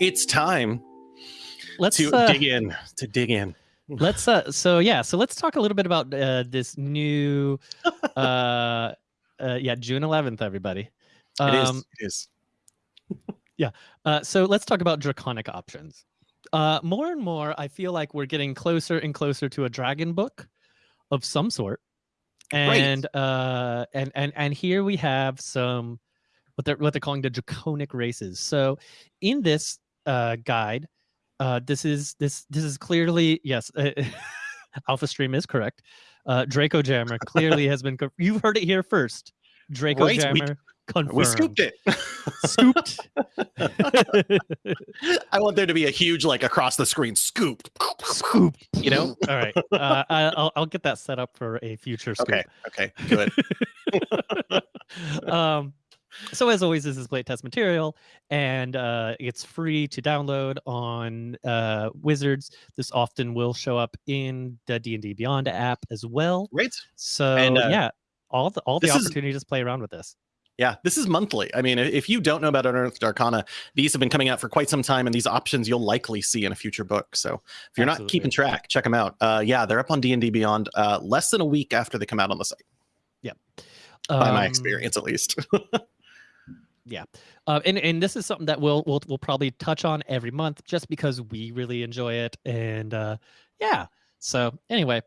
it's time Let's to uh, dig in. To dig in. let's uh so yeah so let's talk a little bit about uh this new uh uh yeah june 11th everybody it is. um It is. uh so let's talk about draconic options uh more and more i feel like we're getting closer and closer to a dragon book of some sort Right. and uh and and and here we have some what they're what they're calling the draconic races so in this uh guide uh this is this this is clearly yes uh, alpha stream is correct uh draco jammer clearly has been you've heard it here first draco Right, we- confirmed We scooped it. scooped I want there to be a huge, like across the screen scooped. Scooped. You know? all right uh, I, I'll, I'll get that set up for a future scoop Okay. Okay. Good. um, so as always, this is playtest material, and uh, it's free to download on uh, Wizards. This often will show up in the D and D Beyond app as well. Right. So And, uh, yeah, all the all the this is- opportunities to play around with this. Yeah, this is monthly. I mean, if you don't know about Unearthed Arcana, these have been coming out for quite some time, and these options you'll likely see in a future book. So if you're not keeping track, check them out. Uh, yeah, they're up on D and D Beyond uh, less than a week after they come out on the site, Yeah. by my Um, experience at least. Uh, and and this is something that we'll we'll we'll probably touch on every month, just because we really enjoy it, and uh, yeah. So anyway,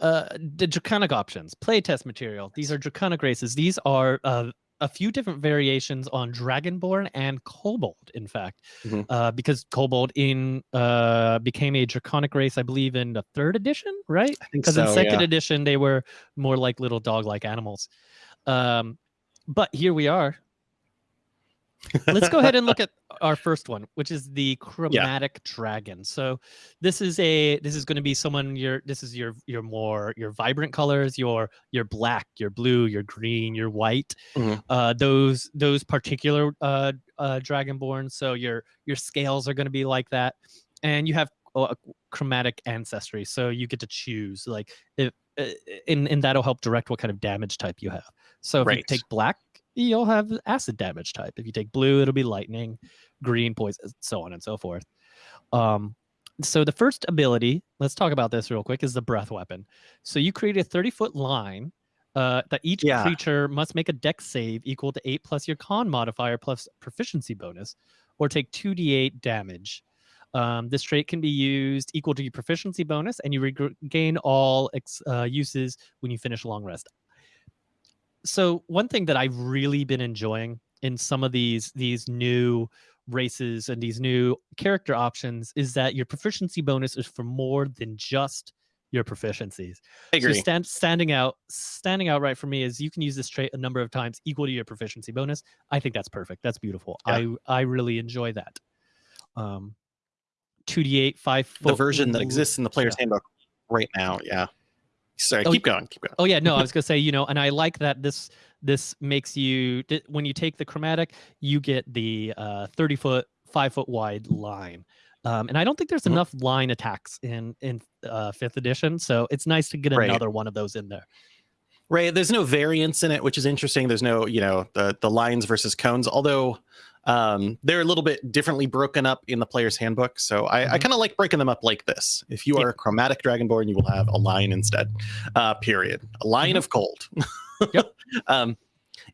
uh, the draconic options, playtest material. These are draconic races. These are uh, a few different variations on Dragonborn and Kobold. In fact, Mhm. uh, because Kobold in uh, became a draconic race, I believe, in the third edition, right? Because so. in second yeah. edition they were more like little dog-like animals. Um, but here we are. Let's go ahead and look at our first one, which is the chromatic dragon. So this is a this is going to be someone your this is your your more your vibrant colors, your your black, your blue, your green, your white. Mhm. Uh, those those particular uh, uh, dragonborn. So your your scales are going to be like that, and you have uh, a chromatic ancestry. So you get to choose like if uh, and and that'll help direct what kind of damage type you have. So if you take black, you'll have acid damage type. If you take blue, it'll be lightning, green, poison, so on and so forth. Um, so the first ability, let's talk about this real quick, is the breath weapon. So you create a 30 foot line uh, that each Yeah. creature must make a dex save equal to eight plus your con modifier plus proficiency bonus, or take 2d8 damage. Um, this trait can be used equal to your proficiency bonus, and you regain all uh, uses when you finish a long rest. So one thing that I've really been enjoying in some of these these new races and these new character options is that your proficiency bonus is for more than just your proficiencies. I So stand, standing out, standing out right for me is you can use this trait a number of times equal to your proficiency bonus. I think that's perfect. That's beautiful. I I really enjoy that. Um, two d eight five the version that exists in the player's yeah. handbook right now. Yeah. Sorry, Oh, keep going. Keep going. Oh yeah, no, I was gonna say you know, and I like that this this makes you when you take the chromatic, you get the uh, thirty foot, five foot wide line. Um, and I don't think there's Mhm. enough line attacks in in uh, fifth edition, so it's nice to get Right. another one of those in there. Right. There's no variance in it, which is interesting. There's no, you know, the the lines versus cones, although um, they're a little bit differently broken up in the player's handbook. So I, I Mhm. kind of like breaking them up like this. If you are a chromatic dragonborn, you will have a line instead. Uh, period. A line Mhm. of cold. Yep. um,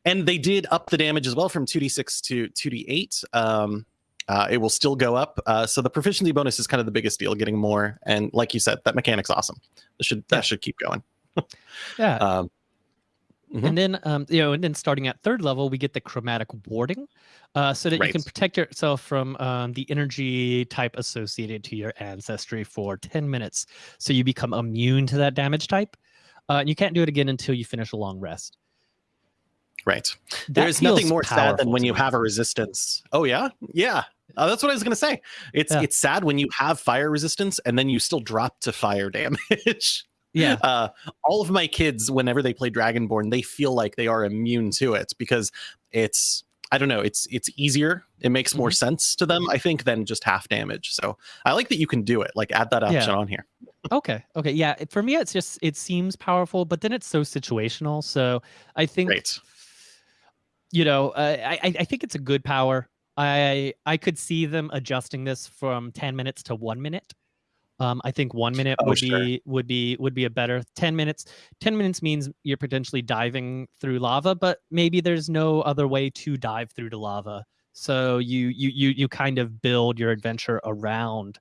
and they did up the damage as well from 2d6 to 2d8. Um, uh, it will still go up. Uh, so the proficiency bonus is kind of the biggest deal, getting more. And like you said, that mechanic's awesome. That should that Yeah. should keep going. Yeah, Um, Mhm. and then um, you know, and then starting at third level, we get the chromatic warding, uh, so that you can protect yourself from um, the energy type associated to your ancestry for ten minutes, so you become immune to that damage type. Uh, and you can't do it again until you finish a long rest. right. That There's nothing more sad than when you have a resistance. Oh yeah, yeah. Uh, that's what I was gonna say. It's Yeah. it's sad when you have fire resistance and then you still drop to fire damage. Yeah, uh, all of my kids, whenever they play Dragonborn, they feel like they are immune to it because it's I don't know, it's it's easier. It makes more Mm-hmm. sense to them, I think, than just half damage. So I like that you can do it. Like add that option Yeah. on here. Okay. Okay. Yeah. For me, it's just it seems powerful, but then it's so situational. So I think Great. you know, uh, I I I think it's a good power. I I could see them adjusting this from 10 minutes to one minute. Um, I think one minute Oh, would sure. be would be would be a better 10 minutes. 10 minutes means you're potentially diving through lava, but maybe there's no other way to dive through the lava. So you you you you kind of build your adventure around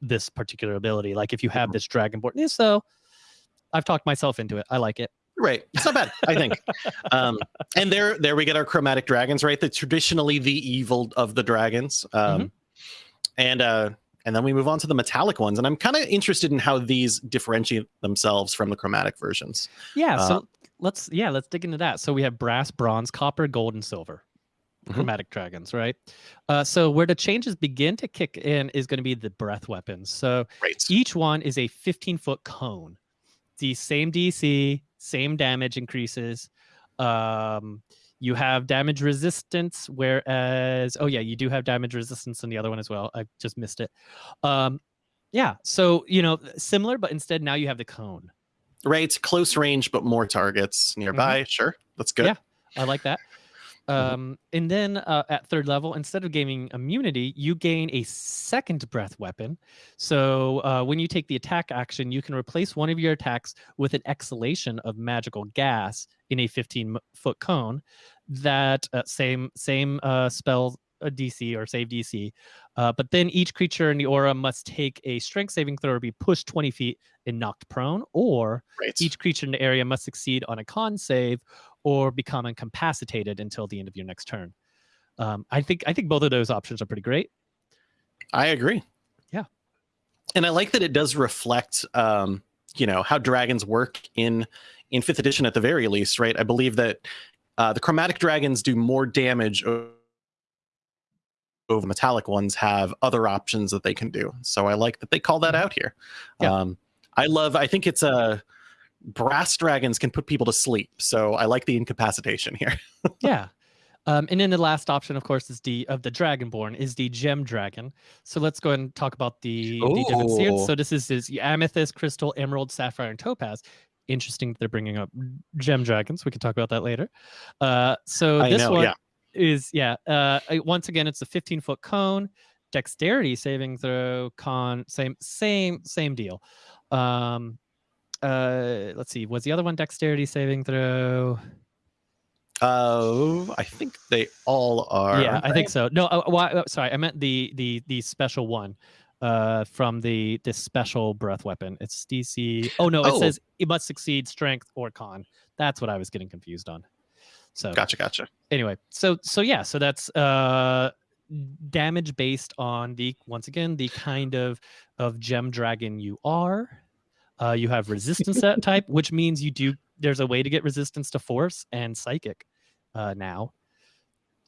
this particular ability. Like if you have Mhm. this dragonborn, yeah, so I've talked myself into it. I like it. Right. It's not bad, I think. Um, and there, there we get our chromatic dragons, right? The traditionally the evil of the dragons. Um, Mhm. And uh, and then we move on to the metallic ones, and I'm kind of interested in how these differentiate themselves from the chromatic versions. Yeah, Uh, so let's yeah, let's dig into that. So we have brass, bronze, copper, gold, and silver. Mhm. Chromatic dragons, right? Uh, so where the changes begin to kick in is going to be the breath weapons. So Right. each one is a 15 foot cone. The same DC, same damage increases. Um, you have damage resistance, whereas oh yeah, you do have damage resistance in the other one as well. I just missed it. Um, yeah, so you know, similar, but instead now you have the cone. Right. Close range, but more targets nearby. Sure. That's good. Yeah. I like that. Mhm. Um, and then uh, at third level, instead of gaining immunity, you gain a second breath weapon. So uh, when you take the attack action, you can replace one of your attacks with an exhalation of magical gas in a 15 foot cone. That uh, same same uh, spell uh, DC or save DC, uh, but then each creature in the aura must take a strength saving throw or be pushed 20 feet and knocked prone, or Right. each creature in the area must succeed on a con save or become incapacitated until the end of your next turn. Um, I think I think both of those options are pretty great. I agree. Yeah. And I like that it does reflect um, you know, how dragons work in in 5th edition at the very least, right? I believe that uh, the chromatic dragons do more damage metallic ones have other options that they can do. So I like that they call that out here. Yeah. Um I love I think it's a brass dragons can put people to sleep. So I like the incapacitation here. yeah. Um, and then the last option, of course, is the of the Dragonborn is the Gem Dragon. So let's go ahead and talk about the, the different seeds. So this is this amethyst, crystal, emerald, sapphire, and topaz. Interesting that they're bringing up gem dragons. We can talk about that later. Uh, so I this know, one yeah. Is yeah. Uh, once again, it's a 15 foot cone, dexterity saving throw, con same same same deal. Um, uh, let's see. Was the other one dexterity saving throw? Uh I think they all are. yeah, I think so. No, uh, why, uh, sorry, I meant the the the special one uh from the this special breath weapon. It's DC. Oh no, it Oh. says it must succeed strength or con. That's what I was getting confused on. So Gotcha, gotcha. anyway, so so yeah, so that's uh damage based on the once again the kind of of gem dragon you are. Uh, you have resistance that type, which means you do. There's a way to get resistance to force and psychic uh, now.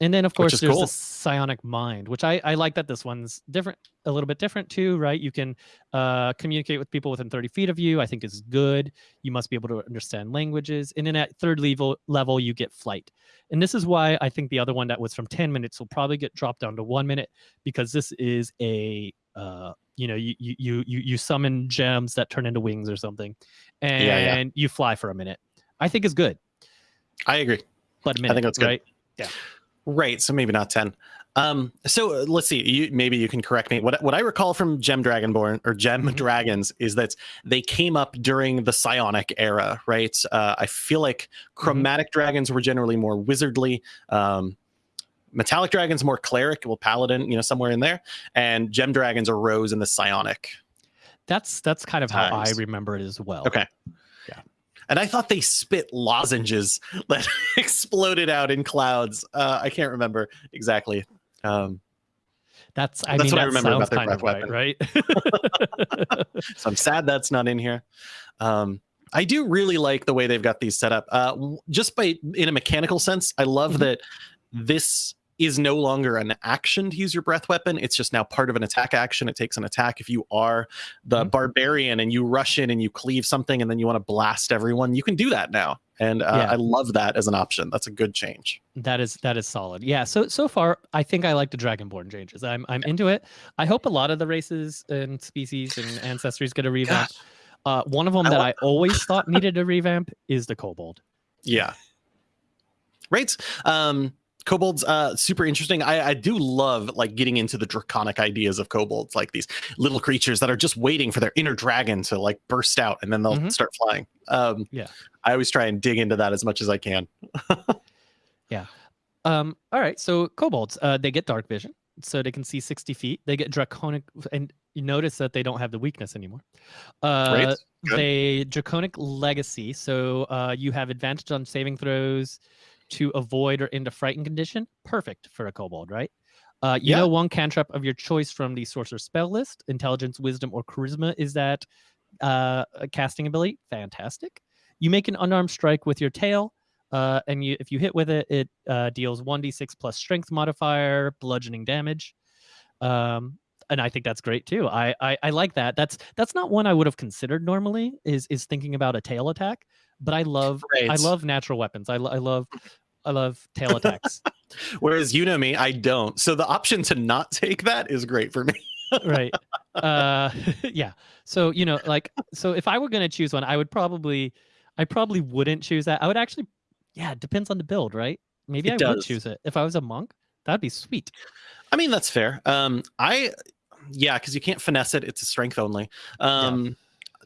And then of course there's cool. the psionic mind, which I, I like that this one's different, a little bit different too, right? You can uh, communicate with people within 30 feet of you. I think is good. You must be able to understand languages. And then at third level level, you get flight. And this is why I think the other one that was from 10 minutes will probably get dropped down to one minute because this is a uh, you know, you you you you summon gems that turn into wings or something, and yeah. you fly for a minute. I think is good, I agree. but a minute, that's good. right? Right. So maybe not 10. Um, so uh, let's see. You, maybe you can correct me. What what I recall from Gem Dragonborn or Gem Mhm. Dragons is that they came up during the Psionic era, right? Uh, I feel like chromatic dragons were generally more wizardly. Um, metallic dragons more cleric, well, paladin, you know, somewhere in there, and gem dragons arose in the Psionic. That's that's kind of how I remember it as well. Okay. Yeah. And I thought they spit lozenges that exploded out in clouds. Uh, I can't remember exactly. Um, That's I That's mean what I remember about their kind of breath right, right? so I'm sad that's not in here. Um, I do really like the way they've got these set up. Uh, just by in a mechanical sense, I love Mhm. that this is no longer an action to use your breath weapon. It's just now part of an attack action. It takes an attack. If you are the Mhm. barbarian and you rush in and you cleave something and then you want to blast everyone, you can do that now. And uh, Yeah. I love that as an option. That's a good change. That is that is solid. Yeah. So so far, I think I like the Dragonborn changes. I'm I'm into it. I hope a lot of the races and species and ancestries get a revamp. Uh, one of them I that I always thought needed a revamp is the Kobold. Yeah. Right. Um, kobolds uh super interesting i i do love like getting into the draconic ideas of kobolds like these little creatures that are just waiting for their inner dragon to like burst out and then they'll Mhm. start flying um Yeah. i always try and dig into that as much as i can Yeah. Um, all right, so kobolds, uh, they get dark vision, so they can see 60 feet. They get draconic, and you notice that they don't have the weakness anymore. Uh. They draconic legacy, so uh, you have advantage on saving throws to avoid or a frightened condition. Perfect for a kobold, right? Uh, you Yeah. know one cantrip of your choice from the sorcerer spell list. Intelligence, wisdom, or charisma is that uh, a casting ability. Fantastic. You make an unarmed strike with your tail. Uh, and you, if you hit with it, it uh, deals 1d6 plus strength modifier, bludgeoning damage. Um, and I think that's great too. I, I I like that. That's that's not one I would have considered normally. Is is thinking about a tail attack, but I love I love natural weapons. I, lo- I love I love tail attacks. whereas you know me i don't so the option to not take that is great for me right. Uh, yeah. So you know, like, so if I were gonna choose one, I would probably, I probably wouldn't choose that. I would actually, yeah, it depends on the build, right? Maybe It I would choose it if I was a monk. That'd be sweet. i mean that's fair um i yeah because you can't finesse it it's a strength only um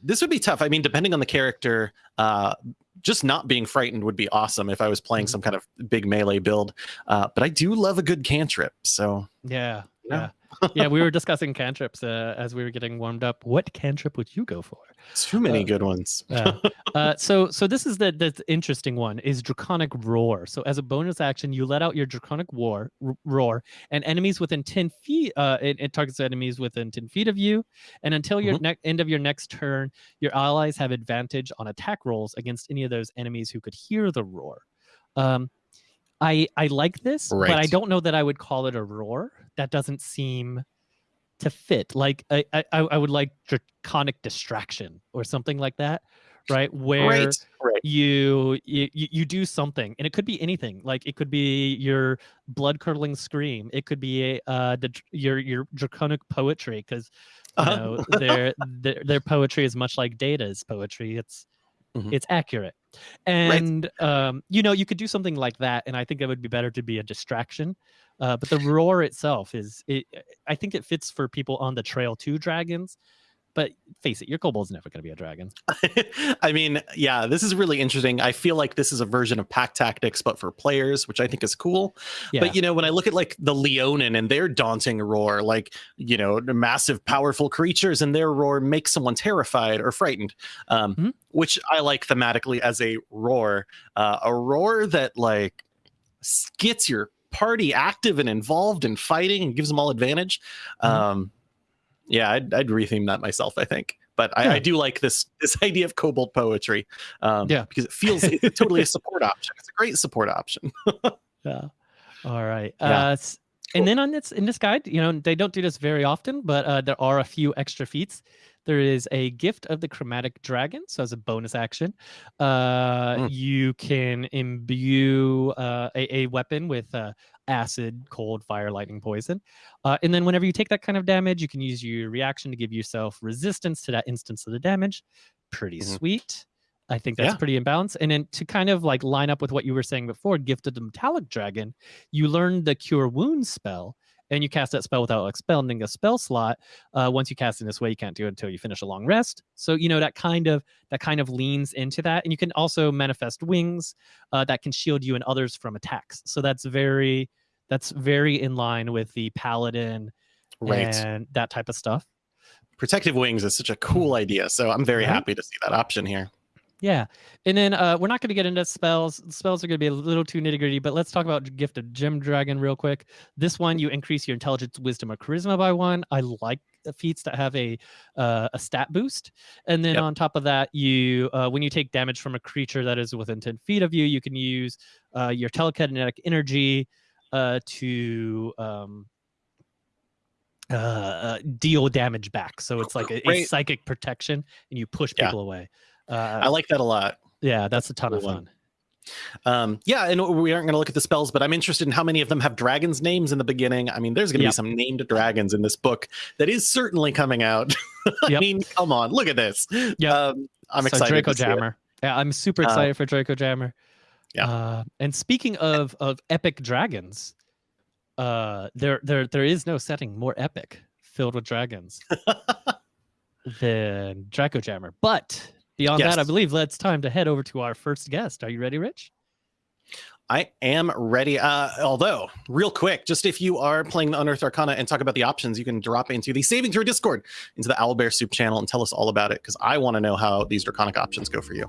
this would be tough i mean depending on the character uh just not being frightened would be awesome if i was playing Mhm. some kind of big melee build uh but i do love a good cantrip so Yeah. Yeah. Yeah. yeah. We were discussing cantrips uh, as we were getting warmed up. What cantrip would you go for? too many Uh, good ones Uh, uh, so so this is the the interesting one is draconic roar. So as a bonus action, you let out your draconic war r- roar, and enemies within ten feet. Uh, it, it targets enemies within ten feet of you, and until your ne- end of your next turn, your allies have advantage on attack rolls against any of those enemies who could hear the roar. Um, I I like this, but I don't know that I would call it a roar. That doesn't seem to fit. Like I I, I would like draconic distraction or something like that, right? Where right right you, you you do something and it could be anything like it could be your blood curdling scream it could be uh the your your draconic poetry because you Uh-huh. know their, their their poetry is much like data's poetry it's Mhm. it's accurate and um you know you could do something like that and i think it would be better to be a distraction uh but the roar itself is it i think it fits for people on the trail to dragons but face it your kobold's never going to be a dragon I mean, yeah, this is really interesting. I feel like this is a version of pack tactics, but for players, which I think is cool. yeah But you know, when I look at like the Leonin and their daunting roar, like you know, massive, powerful creatures and their roar makes someone terrified or frightened, um, Mhm. which I like thematically as a roar, uh, a roar that like gets your party active and involved in fighting and gives them all advantage. Mhm. Um, yeah, I'd, I'd retheme that myself. I think. But I, Yeah. I do like this this idea of kobold poetry, um, Yeah. because it feels it's totally a support option. It's a great support option. Yeah. All right. Yeah. Uh, Cool. and then on this in this guide, you know, they don't do this very often, but uh, there are a few extra feats. There is a gift of the chromatic dragon, so as a bonus action, uh, Mm. you can imbue uh, a, a weapon with uh, acid, cold, fire, lightning, poison, uh, and then whenever you take that kind of damage, you can use your reaction to give yourself resistance to that instance of the damage. Pretty Mhm. sweet. I think that's Yeah. pretty in balance. And then to kind of like line up with what you were saying before, gifted the metallic dragon, you learn the cure wounds spell and you cast that spell without expending a spell slot. Uh, once you cast in this way, you can't do it until you finish a long rest. So you know that kind of that kind of leans into that, and you can also manifest wings uh, that can shield you and others from attacks. So that's very that's very in line with the paladin Right. and that type of stuff. Protective wings is such a cool idea. So I'm very Right? happy to see that option here. Yeah, and then uh, we're not going to get into spells. Spells are going to be a little too nitty gritty, but let's talk about Gift of Gem Dragon real quick. This one, you increase your intelligence, wisdom, or charisma by one. I like the feats that have a uh, a stat boost, and then Yep. on top of that, you uh, when you take damage from a creature that is within ten feet of you, you can use uh, your telekinetic energy uh, to um, uh, uh, deal damage back. So it's like a, a psychic protection, and you push Yeah. people away. Uh, I like that a lot. yeah, that's a ton of cool one. fun. Um, yeah, and we aren't going to look at the spells, but I'm interested in how many of them have dragons' names in the beginning. I mean, there's going to Yep. be some named dragons in this book that is certainly coming out. I Yep. mean, come on, look at this. Yep. Um, I'm So excited. Draco to see it. Jammer. Yeah, I'm super Uh, excited for Draco Jammer. Yeah. Uh, and speaking of of epic dragons, uh, there there there is no setting more epic filled with dragons than Draco Jammer. But beyond that, I Yes. believe it's time to head over to our first guest. Are you ready, Rich? I am ready. Uh, although, real quick, just if you are playing the Unearthed Arcana and talk about the options, you can drop into the Saving Throw Discord, into the Owlbear Soup channel, and tell us all about it because I want to know how these draconic options go for you.